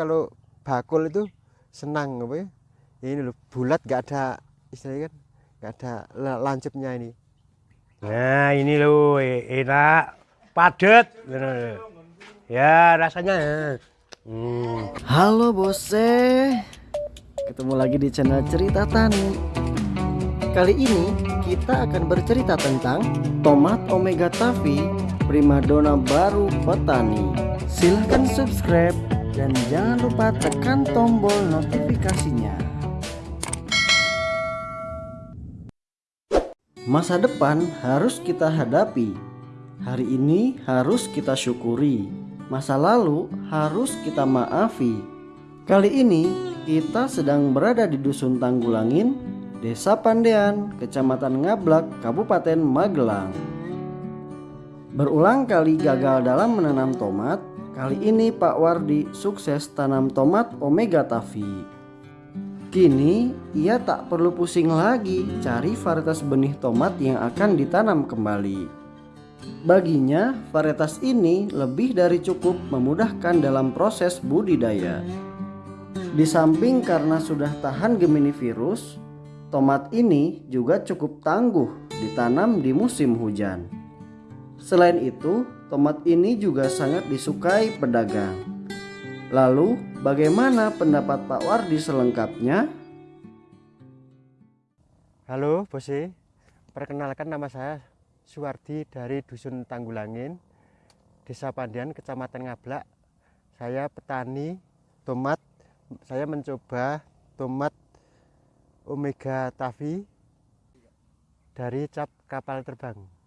kalau bakul itu senang apa ya ini loh bulat nggak ada istilahnya kan nggak ada la- lancipnya ini Nah ini loh e- enak, padat. Ya rasanya. Hmm. Halo bose, ketemu lagi di channel Cerita Tani. Kali ini kita akan bercerita tentang tomat Omega Tavi primadona baru petani. Silahkan subscribe dan jangan lupa tekan tombol notifikasinya. Masa depan harus kita hadapi. Hari ini harus kita syukuri. Masa lalu harus kita maafi. Kali ini kita sedang berada di Dusun Tanggulangin, Desa Pandean, Kecamatan Ngablak, Kabupaten Magelang. Berulang kali gagal dalam menanam tomat, kali ini Pak Wardi sukses tanam tomat Omega Tavi. Kini ia tak perlu pusing lagi cari varietas benih tomat yang akan ditanam kembali. Baginya, varietas ini lebih dari cukup memudahkan dalam proses budidaya. Di samping karena sudah tahan Gemini virus, tomat ini juga cukup tangguh ditanam di musim hujan. Selain itu, tomat ini juga sangat disukai pedagang. Lalu, bagaimana pendapat Pak Wardi selengkapnya? halo bose perkenalkan nama saya Suwardi dari Dusun Tanggulangin Desa Pandian Kecamatan Ngablak saya petani tomat saya mencoba tomat Omega Tavi dari cap kapal terbang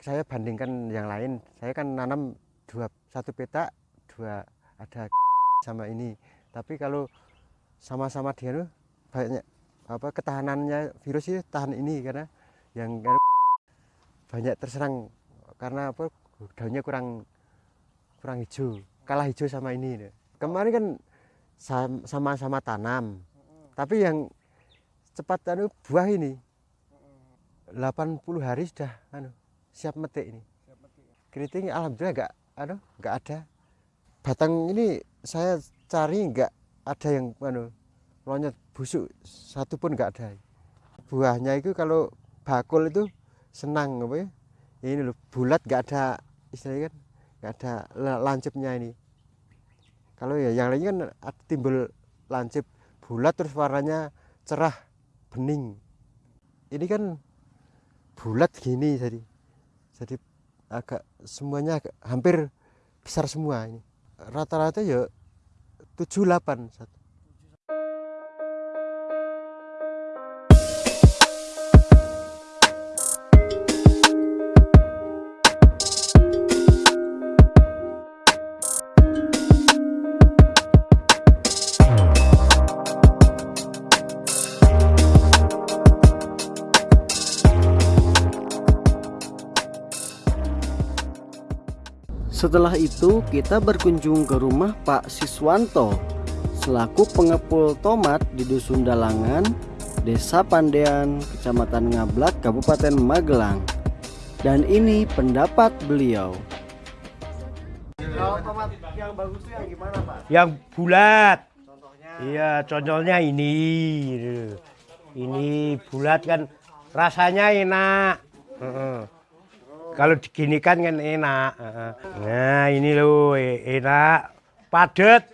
saya bandingkan yang lain. Saya kan nanam dua satu petak dua ada sama ini. Tapi kalau sama-sama dia tuh banyak apa ketahanannya virus ini tahan ini karena yang banyak terserang karena apa daunnya kurang kurang hijau kalah hijau sama ini kemarin kan sama-sama tanam. Tapi yang cepat anu buah ini. 80 hari sudah anu siap metik ini. Keriting alhamdulillah enggak anu enggak ada. Batang ini saya cari enggak ada yang anu lonyot busuk. Satu pun enggak ada. Buahnya itu kalau bakul itu senang apa ya? Ini loh bulat enggak ada istilahnya kan enggak ada la- lancipnya ini. Kalau ya yang lainnya kan timbul lancip bulat terus warnanya cerah bening. Ini kan bulat gini jadi jadi agak semuanya agak, hampir besar semua ini. Rata-rata ya 78 satu Setelah itu kita berkunjung ke rumah Pak Siswanto selaku pengepul tomat di Dusun Dalangan, Desa Pandean, Kecamatan Ngablak, Kabupaten Magelang. Dan ini pendapat beliau. Kalau tomat yang bagus itu yang gimana Pak? Yang bulat. Contohnya Iya, contohnya ini. Ini bulat kan rasanya enak. Kalau diginikan kan enak. Heeh. Nah ini loh e- enak, padat.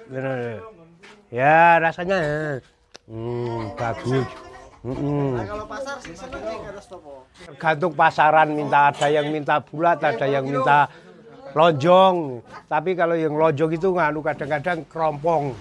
Ya rasanya. Hmm, bagus. Kalau pasar sih stopo. Tergantung pasaran minta ada yang minta bulat, ada yang minta lonjong. Tapi kalau yang lonjong itu nganu kadang-kadang kerompong.